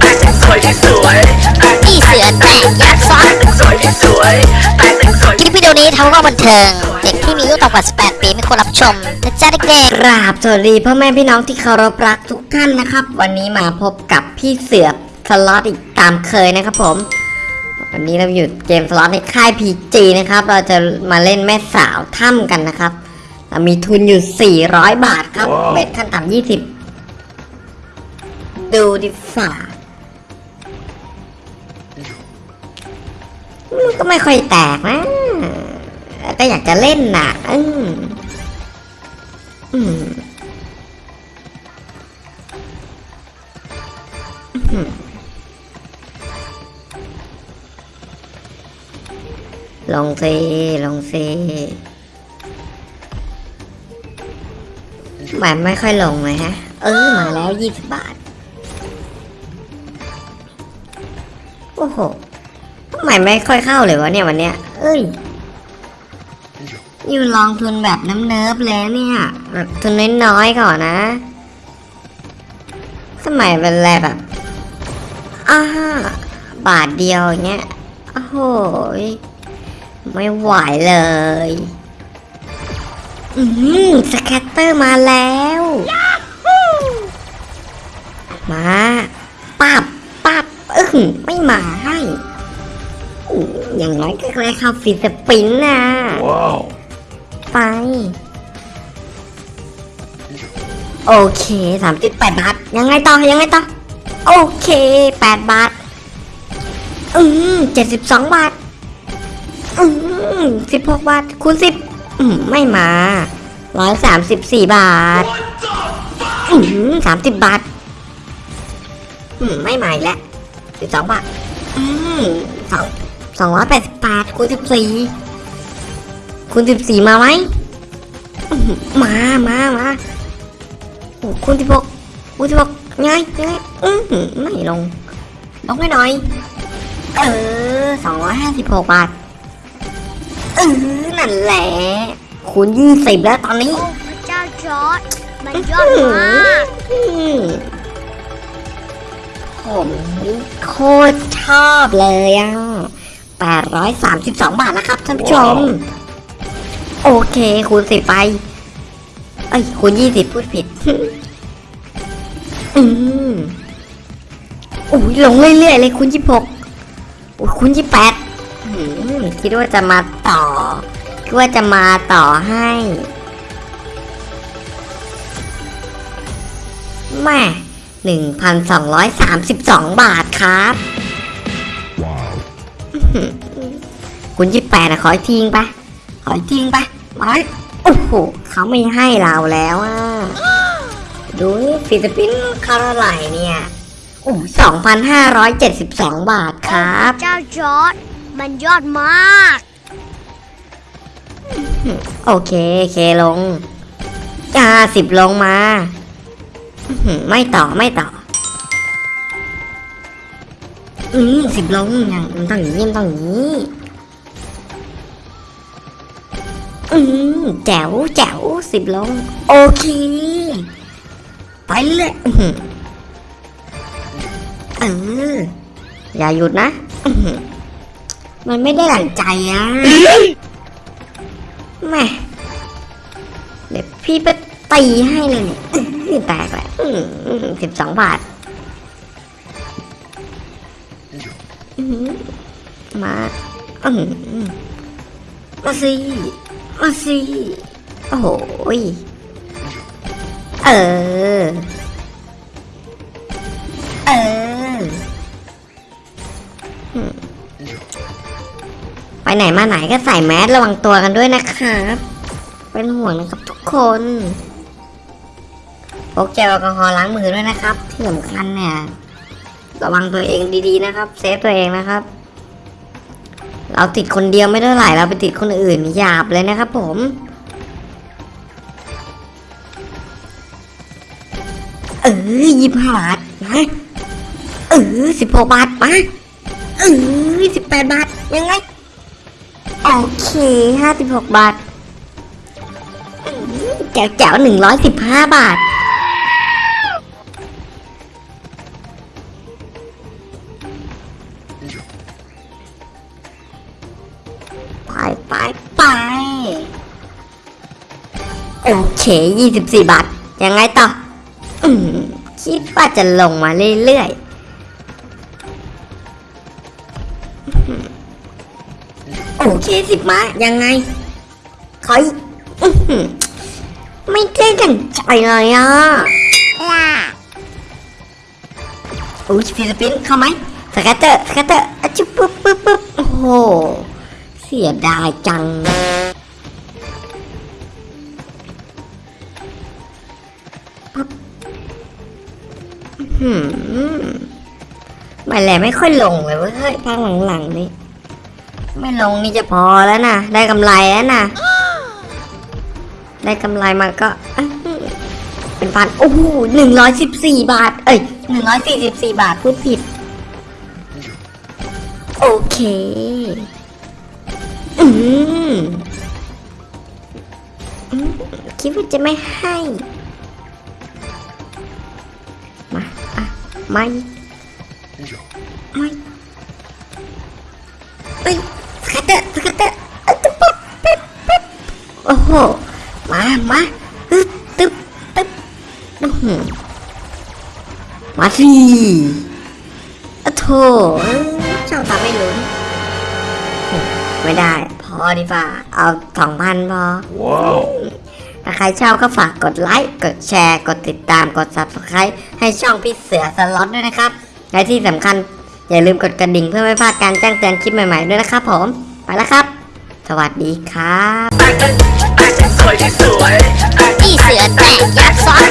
แตกหนึ่งสวยที่สวยแตกพี่เสือแตกยักษ์ซ้อนหนึ่งสวยที่สวยแตกหนึ่งสวยคลิปวิดีโอนี้ทำเพื่อความบันเทิง เด็กที่มีอายุต่ำกว่า 18 ปีไม่ควรรับชมนะจ๊ะเด็กกราบสวัสดีพ่อแม่พี่น้องที่เคารพรักทุกท่านนะครับ วันนี้มาพบกับพี่เสือสล็อตอีกตามเคยนะครับผมวันนี้เราอยู่เกมสล็อตในค่าย PG นะครับ เราจะมาเล่นแม่สาวถ้ำกันนะครับ เรามีทุนอยู่ 400 บาทครับเบ็ดขั้นต่ำ20 ดูดิฝ่ามันก็ไม่ค่อยแตกนะก็อยากจะเล่นน่ะ อืมอืมอืมลงซีลงซีมันไม่ค่อยลงเลยฮะ เออมาแล้วยี่สิบบาท โอ้โหทำไมไม่ค่อยเข้าเลยวะเนี่ยวันเนี้ย เอ้ย อยู่ลองทุนแบบน้ำเนิบเลยเนี่ยแบบทุนน้อยๆก่อนนะ สมัยเป็นแรแบบอ้าบาทเดียวอย่างเงี้ย โอ้โหยไม่ไหวเลย อืม scatter มาแล้ว มาปับปับ ไม่มาให้อื้ออย่างน้อยก็ได้เข้า free spin นะไป โอเคสามสิบแปดบาท ยังไงต่อ ยังไงต่อ โอเคแปดบาท อืมเจ็ดสิบสองบาท อืมสิบหกบาท คูณสิบอืมไม่มาร้อยสามสิบสี่บาท อืมสามสิบบาท อืมไม่มาอีกแล้ว สิบสองบาทอืมสองสองร้อยแปดสิบบาทคูณสิบสี่คุณสิบสี่มาไหมอื้อหือมามามาโอ้คุณสิบหกคุณสิบหกไงไงอือหือไม่ลง ลงให้หน่อย เออสองร้อยห้าสิบหกบาทเออนั่นแหละคุณยี่สิบแล้วตอนนี้ๆพระเจ้าจอร์ดมันยอดมากอืม ผมโคตรชอบเลยอะแปดร้อยสามสิบสองบาทนะครับท่านผู้ชม โอเคคูณสิบไป เอ้ยคูณยี่สิบพูดผิด อืมโอ้ยลงเรื่อยๆเลยคูณยี่หกโอ้ยคูณยี่แปดคิดว่าจะมาต่อ คิดว่าจะมาต่อให้แม่ หนึ่งพันสองร้อยสามสิบสองบาทครับคุณยี่แปดอะขออีกทิ้งไปขออีกทิ้งไปมาโอ้โหเขาไม่ให้เราแล้วอะดูนี่ฟิลิปปินส์คาราไหลเนี่ยโอ้สองพันห้าร้อยเจ็ดสิบสองบาทครับ เจ้าจอร์ดมันยอดมาก โอเค เคลงอ่าสิบลงมาอื้อหือ ไม่ต่อไม่ต่อ อืมสิบลงอย่างมันต้องอย่างนี้มันต้องอย่างนี้ อืมแจ๋วแจ๋วสิบลง โอเค ไปเลยเอออย่าหยุดนะ มันไม่ได้หลังใจอะแม่เดี๋ยวพี่ไปตีให้เลยเนี่ยแตกแหละ สิบสองบาทมาอืมาสิมาสิโอ้โหยเออ เออ ไปไหนมาไหนก็ใส่แมสระวังตัวกันด้วยนะครับ เป็นห่วงนะครับทุกคน พกเจลแอลกอฮอล์ล้างมือด้วยนะครับ ที่สำคัญเนี่ยระวังตัวเองดีๆนะครับ เซฟตัวเองนะครับ เราติดคนเดียวไม่เท่าไหร่เราไปติดคนอื่นหยาบเลยนะครับ ผมเออยี่ห้าบาทมาเออสิบหกบาทมาเออสิบแปดบาทยังไงโอเคห้าสิบหกบาทแจ๋วแจ๋วหนึ่งร้อยสิบห้าบาท ไปไปโอเคยี่สิบสี่บาท ยังไงต่ออคิดว่าจะลงมาเรื่อยๆ โอเคสิบมา ยังไงขอยไม่ได้ดังใจเลยอะล่อุ้ยฟิลิปปินส์เข้าไหมสกัตเตอร์สกัตเตอร์อจุ๊บปุ๊บปุ๊บปุ๊บโอ้ สียดายจัง หืมไม่แหละไม่ค่อยลงเลยเว้ยเฮ้ยภาคหลังๆนี่ ไม่ลงนี่จะพอแล้วนะ ได้กำไรแล้วนะ ได้กำไรมาก็ เป็นพัน โอ้โหหนึ่งร้อยสิบสี่บาท เอ้ยหนึ่งร้อยสี่สิบสี่บาทพูดผิด โอเค อืมคิดว่าจะไม่ให้ มา อะ ไม่ ไม่เอ้ยสกัดเตอร์สกัดเตอร์อะตึ๊บปั๊บปิ๊บปิ๊บโอ้โห มา มาตึ๊บตึ๊บตึ๊บอื้อหือมาสิอะโถ พอดีกว่าเอาสองพันพอถ้าใครชอบก็ฝากกดไลค์ กดแชร์ กดติดตาม กด subscribe ให้ช่องพี่เสือสล็อตด้วยนะครับและที่สำคัญอย่าลืมกดกระดิ่งเพื่อไม่พลาดการแจ้งเตือนคลิปใหม่ๆด้วยนะครับผม ไปแล้วครับ สวัสดีครับแต่งเป็นแต่งเป็นสวยที่สวยแต่งพี่เสือแตกยักษ์ซ้อน